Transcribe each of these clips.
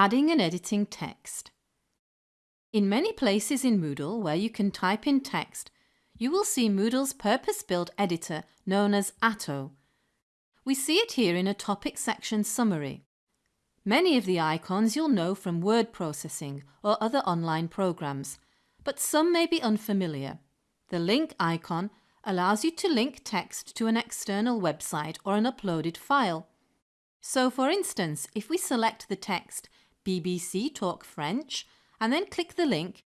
Adding and editing text. In many places in Moodle where you can type in text, you will see Moodle's purpose-built editor known as Atto. We see it here in a topic section summary. Many of the icons you'll know from word processing or other online programs, but some may be unfamiliar. The link icon allows you to link text to an external website or an uploaded file. So for instance, if we select the text BBC Talk French and then click the link,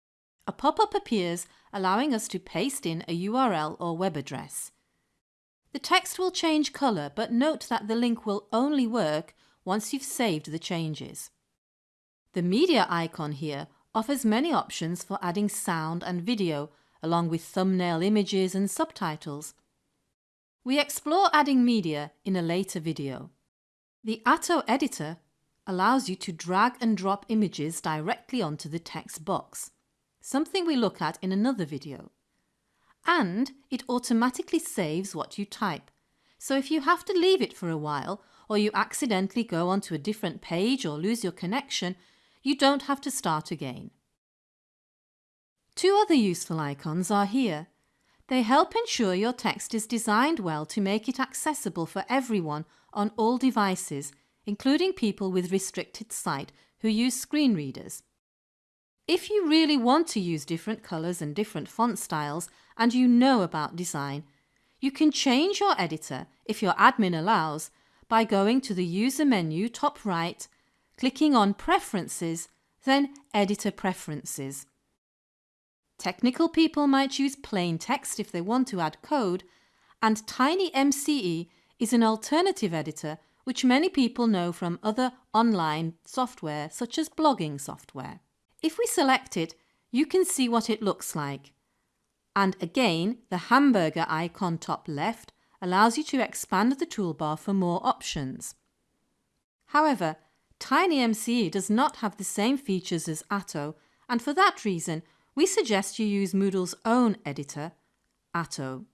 a pop-up appears allowing us to paste in a URL or web address. The text will change colour but note that the link will only work once you've saved the changes. The media icon here offers many options for adding sound and video along with thumbnail images and subtitles. We explore adding media in a later video. The Atto editor allows you to drag and drop images directly onto the text box, something we look at in another video. And it automatically saves what you type, so if you have to leave it for a while or you accidentally go onto a different page or lose your connection, you don't have to start again. Two other useful icons are here. They help ensure your text is designed well to make it accessible for everyone on all devices, including people with restricted sight who use screen readers. If you really want to use different colours and different font styles and you know about design, you can change your editor, if your admin allows, by going to the User menu top right, clicking on Preferences, then Editor Preferences. Technical people might use plain text if they want to add code, and Tiny TinyMCE is an alternative editor which many people know from other online software such as blogging software. If we select it, you can see what it looks like. And again, the hamburger icon top left allows you to expand the toolbar for more options. However, TinyMCE does not have the same features as Atto and for that reason we suggest you use Moodle's own editor, Atto.